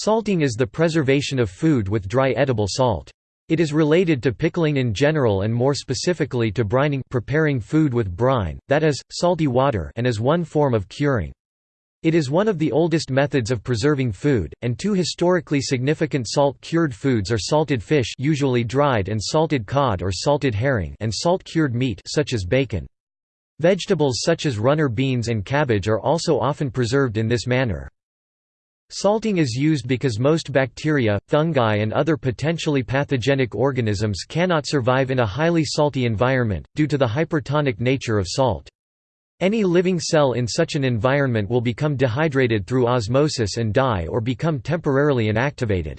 Salting is the preservation of food with dry edible salt. It is related to pickling in general and more specifically to brining preparing food with brine, that is, salty water and is one form of curing. It is one of the oldest methods of preserving food, and two historically significant salt-cured foods are salted fish usually dried and salted cod or salted herring and salt-cured meat such as bacon. Vegetables such as runner beans and cabbage are also often preserved in this manner. Salting is used because most bacteria, fungi and other potentially pathogenic organisms cannot survive in a highly salty environment, due to the hypertonic nature of salt. Any living cell in such an environment will become dehydrated through osmosis and die or become temporarily inactivated.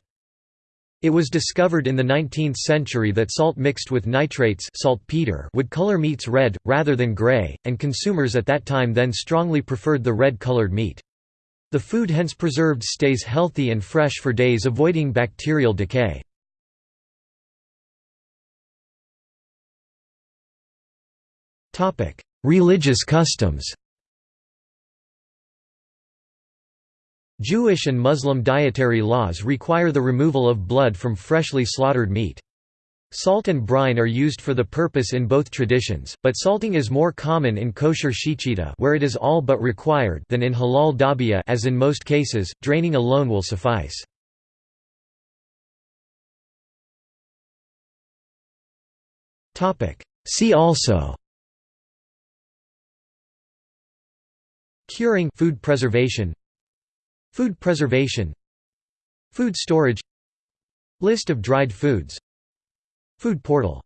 It was discovered in the 19th century that salt mixed with nitrates saltpeter would color meats red, rather than gray, and consumers at that time then strongly preferred the red-colored meat. The food hence preserved stays healthy and fresh for days avoiding bacterial decay. Religious customs Jewish and Muslim dietary laws require the removal of blood from freshly slaughtered meat. Salt and brine are used for the purpose in both traditions, but salting is more common in kosher shechita where it is all but required than in halal dhabihah as in most cases, draining alone will suffice. See also Curing food preservation Food preservation Food storage List of dried foods Food portal